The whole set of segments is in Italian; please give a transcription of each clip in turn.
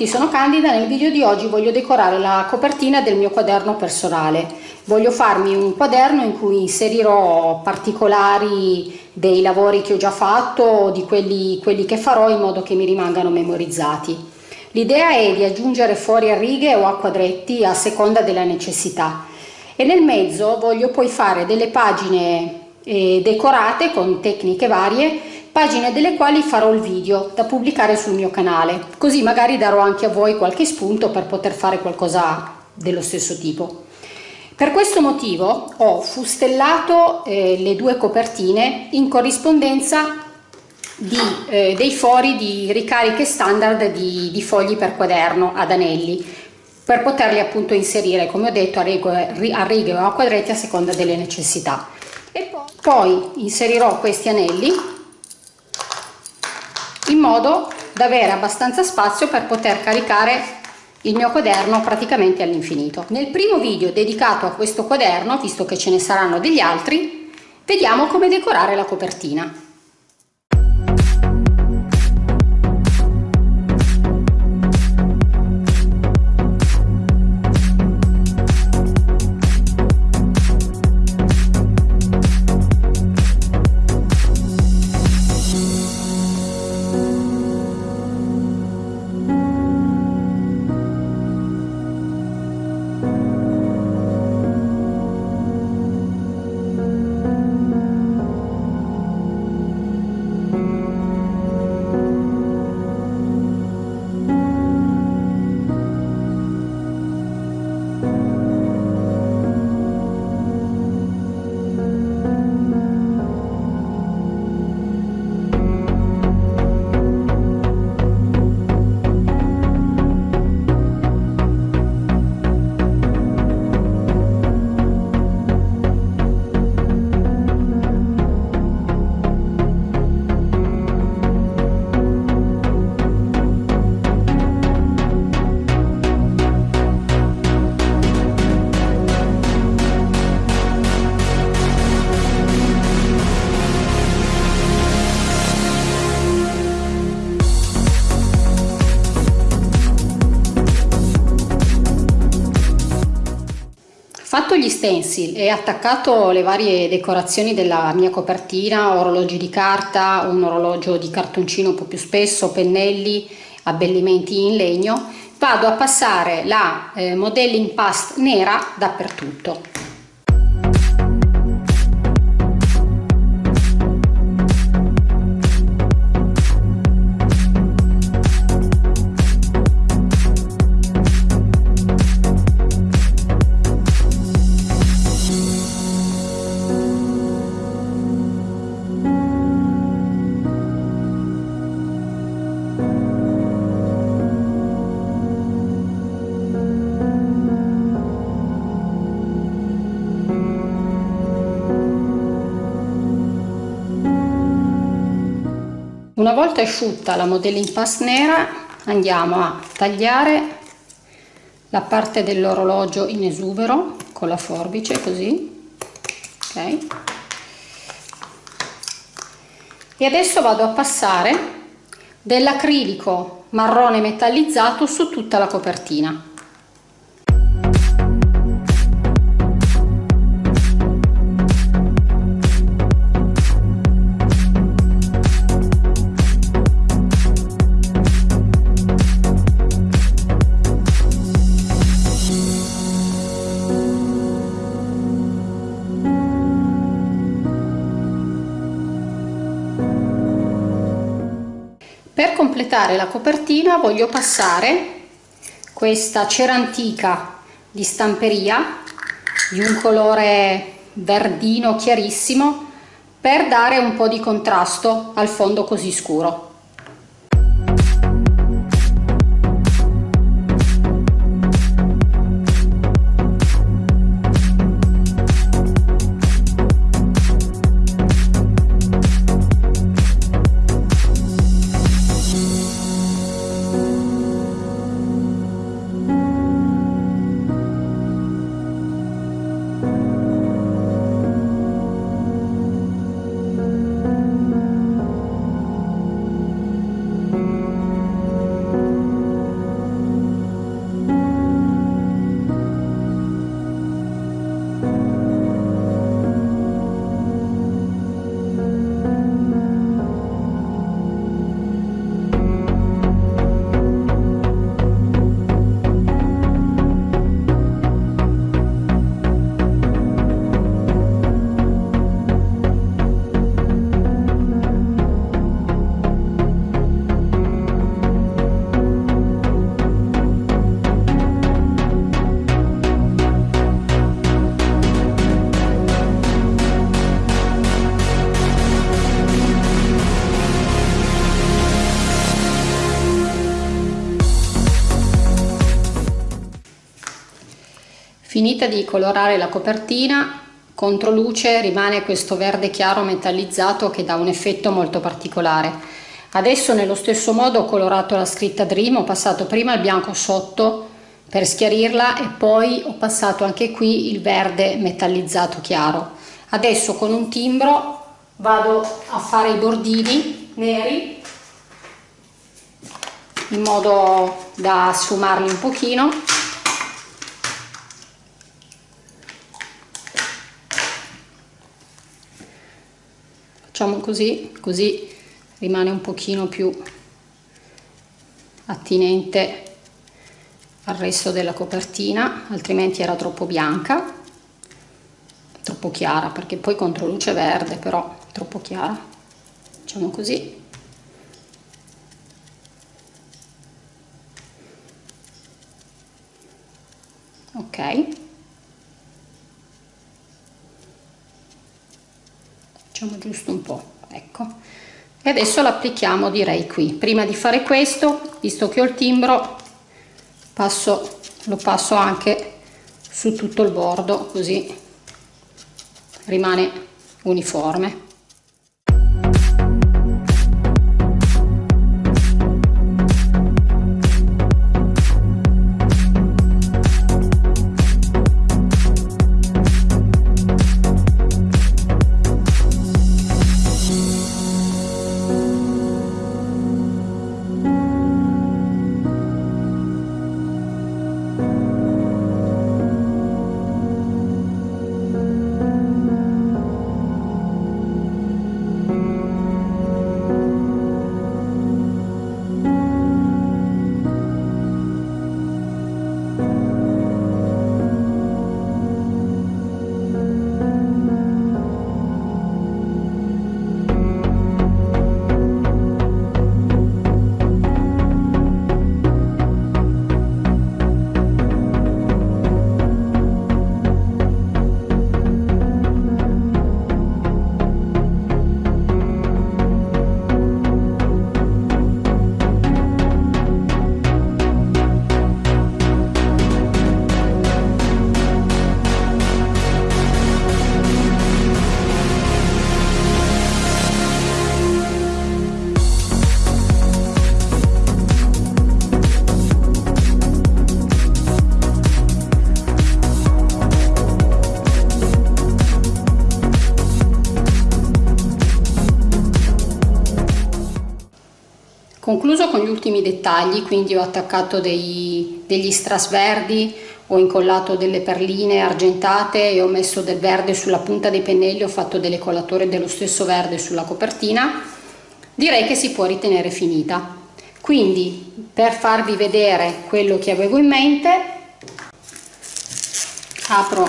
Tutti, sono Candida. Nel video di oggi voglio decorare la copertina del mio quaderno personale. Voglio farmi un quaderno in cui inserirò particolari dei lavori che ho già fatto o di quelli, quelli che farò in modo che mi rimangano memorizzati. L'idea è di aggiungere fuori a righe o a quadretti a seconda della necessità e nel mezzo voglio poi fare delle pagine eh, decorate con tecniche varie pagine delle quali farò il video da pubblicare sul mio canale, così magari darò anche a voi qualche spunto per poter fare qualcosa dello stesso tipo. Per questo motivo ho fustellato eh, le due copertine in corrispondenza di, eh, dei fori di ricariche standard di, di, fogli per quaderno ad anelli per poterli appunto inserire come ho detto a righe, a righe o a quadretti a seconda delle necessità e poi, poi inserirò questi anelli modo da avere abbastanza spazio per poter caricare il mio quaderno praticamente all'infinito. Nel primo video dedicato a questo quaderno, visto che ce ne saranno degli altri, vediamo come decorare la copertina. Fatto gli stencil e attaccato le varie decorazioni della mia copertina, orologi di carta, un orologio di cartoncino un po' più spesso, pennelli, abbellimenti in legno, vado a passare la eh, modelling past nera dappertutto. Una volta asciutta la modelling pass nera andiamo a tagliare la parte dell'orologio in esubero con la forbice così ok? E adesso vado a passare dell'acrilico marrone metallizzato su tutta la copertina completare la copertina voglio passare questa cera antica di stamperia di un colore verdino chiarissimo per dare un po' di contrasto al fondo così scuro. Finita di colorare la copertina contro luce rimane questo verde chiaro metallizzato che dà un effetto molto particolare. Adesso nello stesso modo ho colorato la scritta Dream ho passato prima il bianco sotto per schiarirla e poi ho passato anche qui il verde metallizzato chiaro. Adesso con un timbro vado a fare i bordini neri in modo da sfumarli un pochino facciamo così così rimane un pochino più attinente al resto della copertina altrimenti era troppo bianca troppo chiara perché poi contro luce verde però troppo chiara. Facciamo così. Ok facciamo giusto un po' ecco. E adesso l'applichiamo direi qui. Prima di fare questo visto che ho il timbro passo lo passo anche su tutto il bordo così rimane uniforme dettagli, quindi ho attaccato dei, degli strass verdi, ho incollato delle perline argentate e ho messo del verde sulla punta dei pennelli, ho fatto delle collature dello stesso verde sulla copertina, direi che si può ritenere finita. Quindi per farvi vedere quello che avevo in mente, apro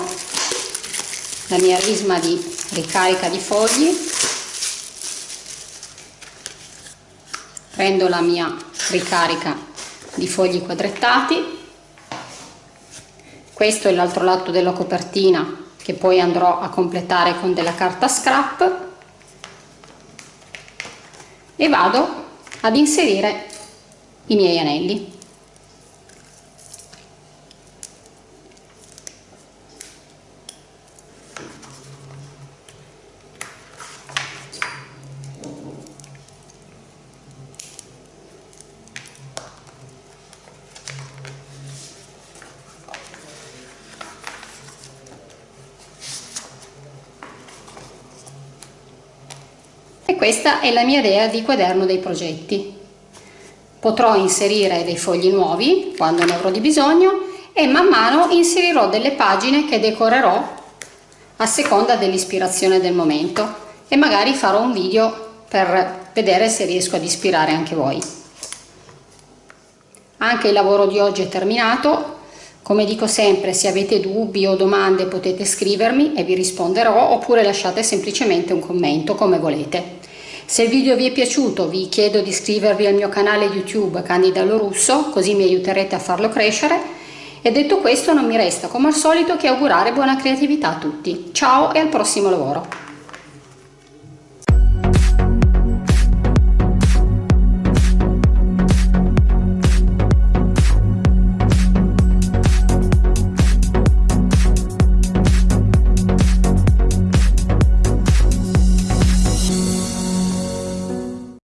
la mia risma di ricarica di fogli prendo la mia ricarica di fogli quadrettati. Questo è l'altro lato della copertina che poi andrò a completare con della carta scrap. E vado ad inserire i miei anelli questa è la mia idea di quaderno dei progetti. Potrò inserire dei fogli nuovi quando ne avrò di bisogno e man mano inserirò delle pagine che decorerò a seconda dell'ispirazione del momento e magari farò un video per vedere se riesco ad ispirare anche voi. Anche il lavoro di oggi è terminato, come dico sempre se avete dubbi o domande potete scrivermi e vi risponderò oppure lasciate semplicemente un commento come volete. Se il video vi è piaciuto vi chiedo di iscrivervi al mio canale YouTube Candida Lorusso così mi aiuterete a farlo crescere e detto questo non mi resta come al solito che augurare buona creatività a tutti. Ciao e al prossimo lavoro!